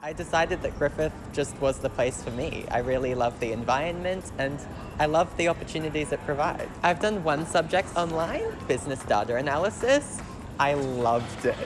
I decided that Griffith just was the place for me. I really love the environment and I love the opportunities it provides. I've done one subject online, business data analysis. I loved it.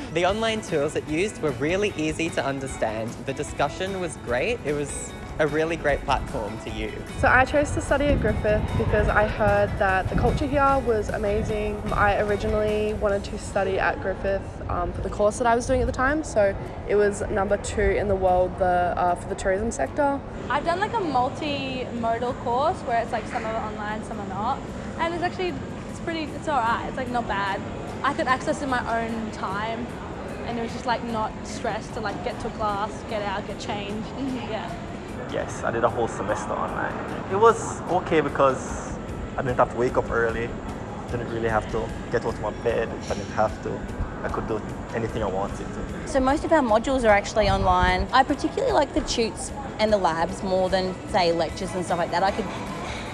the online tools it used were really easy to understand. The discussion was great. It was a really great platform to use. So I chose to study at Griffith because I heard that the culture here was amazing. I originally wanted to study at Griffith um, for the course that I was doing at the time, so it was number two in the world the, uh, for the tourism sector. I've done like a multi-modal course where it's like some are online, some are not, and it's actually it's pretty, it's alright. It's like not bad. I could access in my own time and it was just like not stressed to like get to class, get out, get changed. Mm-hmm. Yeah. Yes, I did a whole semester online. It was okay because I didn't have to wake up early, didn't really have to get out of my bed if I didn't have to. I could do anything I wanted to. So most of our modules are actually online. I particularly like the tutes and the labs more than say lectures and stuff like that. I could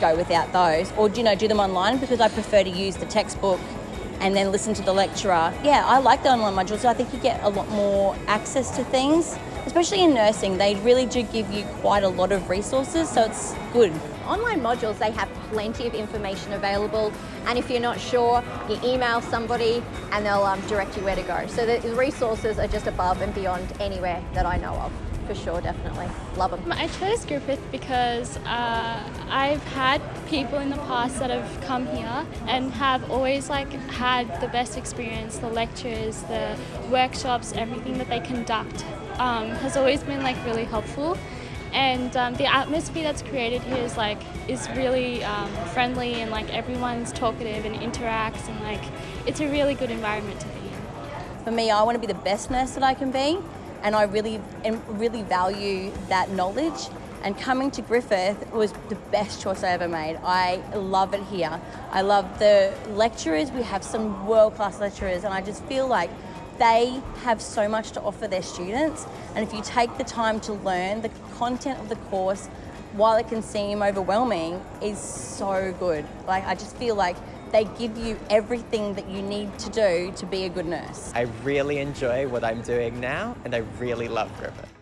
go without those or you know do them online because I prefer to use the textbook and then listen to the lecturer. Yeah, I like the online modules. I think you get a lot more access to things especially in nursing, they really do give you quite a lot of resources, so it's good. Online modules, they have plenty of information available, and if you're not sure, you email somebody and they'll um, direct you where to go. So the resources are just above and beyond anywhere that I know of for sure, definitely. Love them. I chose Griffith because uh, I've had people in the past that have come here and have always like had the best experience, the lectures, the workshops, everything that they conduct um, has always been like really helpful and um, the atmosphere that's created here is like is really um, friendly and like everyone's talkative and interacts and like it's a really good environment to be in. For me, I want to be the best nurse that I can be and I really really value that knowledge and coming to Griffith was the best choice I ever made. I love it here. I love the lecturers. We have some world-class lecturers and I just feel like they have so much to offer their students and if you take the time to learn the content of the course while it can seem overwhelming is so good. Like I just feel like they give you everything that you need to do to be a good nurse. I really enjoy what I'm doing now and I really love Griffith.